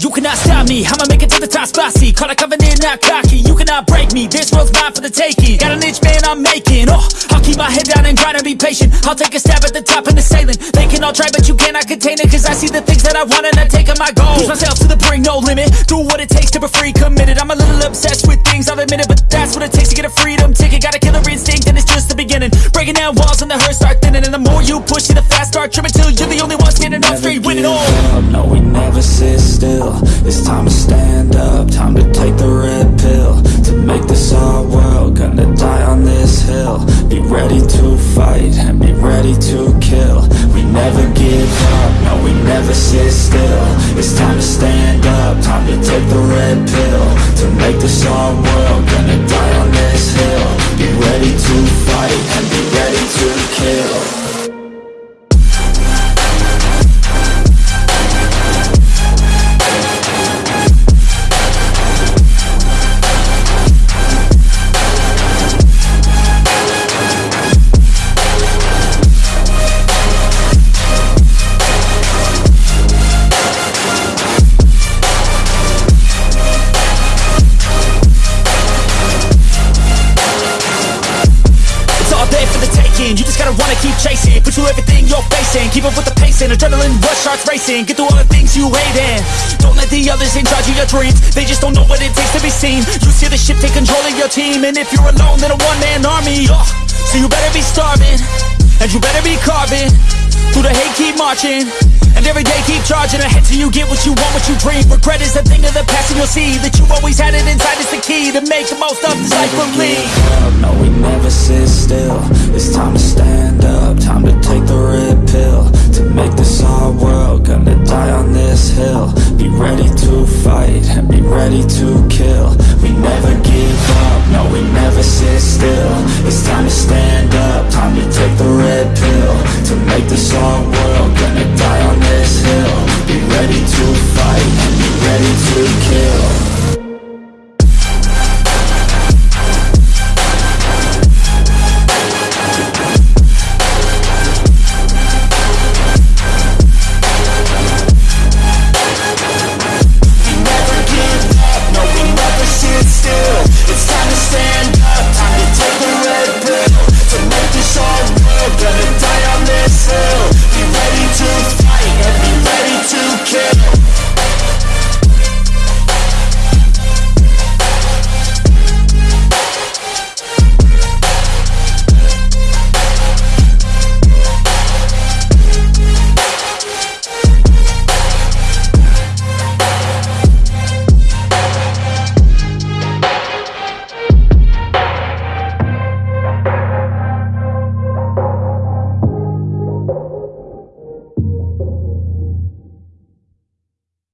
You cannot stop me, I'ma make it to the top spicy Call a covenant, not cocky, you cannot break me This world's mine for the taking. Got an itch, man, I'm making. Oh, I'll keep my head down and grind and be patient. I'll take a stab at the top and the ceiling They can all try, but you cannot contain it Cause I see the things that I want and I take on my goals Push myself to the brink, no limit. Do what it takes to be free, committed. I'm a little obsessed with things, I'll admit it But that's what it takes to get a freedom ticket just Breaking down walls and the hurt start thinning. And the more you push, see the fast start tripping Till you're the only one standing up straight, winning all. up, no we never sit still. It's time to stand up, time to take the red pill To make this our world, gonna die on this hill. Be ready to fight and be ready to kill. We never give up, no we never sit still. It's time to stand up, time to take the red pill To make this our world, gonna die gotta wanna keep chasing. Put you everything you're facing. Keep up with the pace and adrenaline rush starts racing. Get through all the things you hate and Don't let the others in charge of your dreams. They just don't know what it takes to be seen. You see the ship take control of your team. And if you're alone then a one-man army. Oh, So you better be starving. And you better be carving. Through the hate keep marching. And every day keep charging ahead till you get what you want, what you dream. Regret is a thing of the past and you'll see That you always had it inside. Is the key To make the most of this life believe never sit still. It's time to stand up, time to take the red pill. To make this our world, gonna die on this hill. Be ready to fight and be ready to kill. We never give up, no we never sit still. It's time to stand up, time to take the red pill. To make this our world,